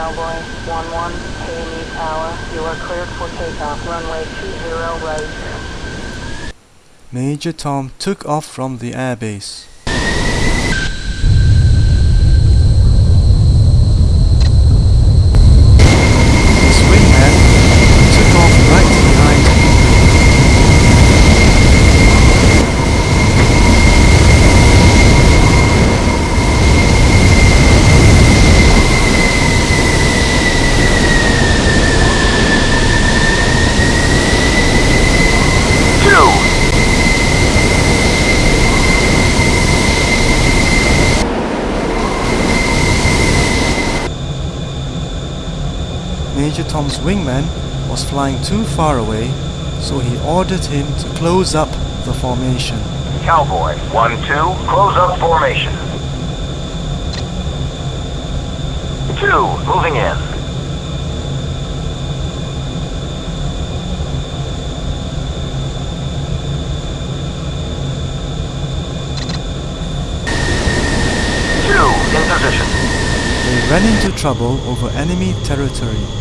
Cowboy 1-1, KME Tower. You are cleared for takeoff. Runway 20 right. Major Tom took off from the airbase. His wingman took off right behind him. Two. Major Tom's wingman was flying too far away, so he ordered him to close up the formation. Cowboy. One, two. Close up formation. Two. Moving in. Two. In position. They ran into trouble over enemy territory.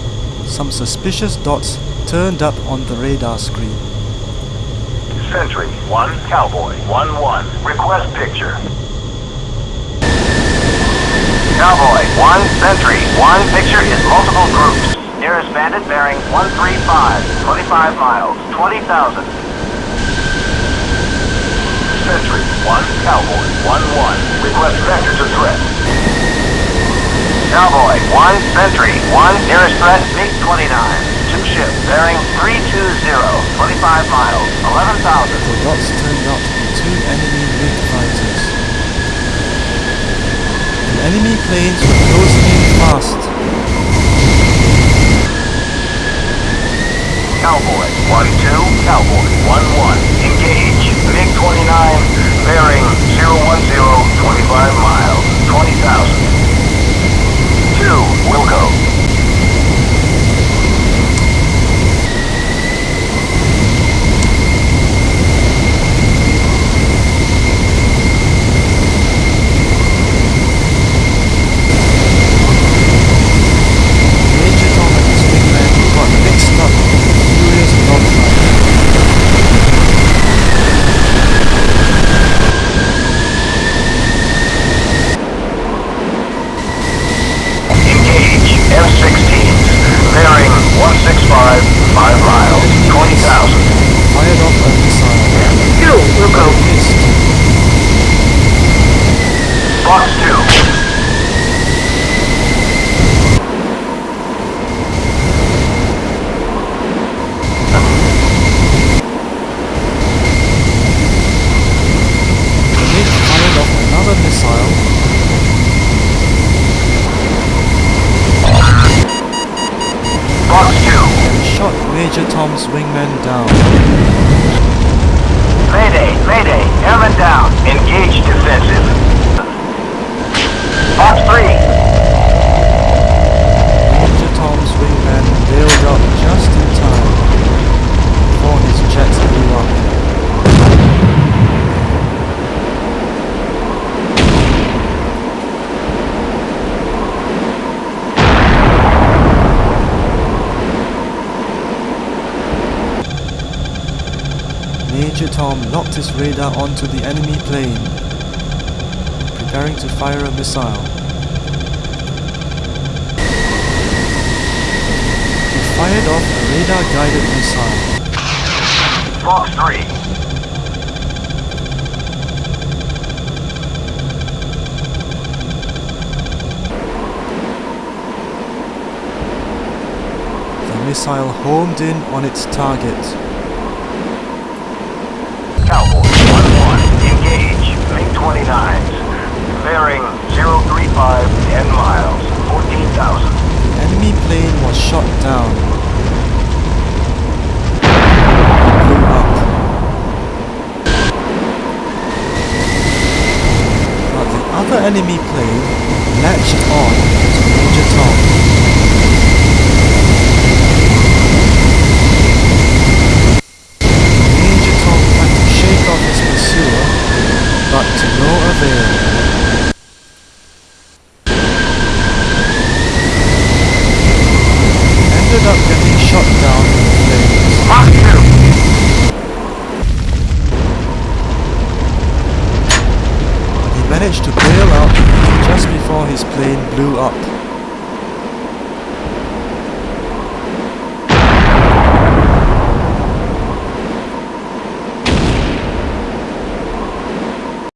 Some suspicious dots turned up on the radar screen. Sentry 1 Cowboy 1-1, request picture. Cowboy 1 Sentry 1 picture is multiple groups. Nearest bandit bearing 135, 25 miles, 20,000. Sentry 1 Cowboy 1-1. Cowboy. One. Sentry. One. Nearest threat. MiG-29. Two ships bearing 320. 25 miles. 11,000. The dots turned out to be two enemy MiG fighters. The enemy planes were closing in fast. Cowboy, 1-2, Cowboy, 1-1, engage, MiG-29, bearing 010, 25 miles, 20,000. 2, will go. Major Tom and his wingman got mixed up in a furious dogfight. Engage, F-16s, bearing 165, 5 miles, 20,000. Fired off a missile. 2, will go. Missed. Fox 2. The MiG fired off another missile. Fox 2. and shot Major Tom's wingman down. Mayday, Mayday, airman down. Engage defensive. Fox 3. Major Tom's wingman bailed out just in time before his jet blew up. Major Tom locked his radar onto the enemy plane, preparing to fire a missile. He fired off a radar-guided missile. Fox 3. The missile homed in on its target. Enemy plane latched on to Major Tom. Major Tom tried to shake off his pursuer, but to no avail. up getting shot down in flames. Mach 2. He managed to bail out just before his plane blew up.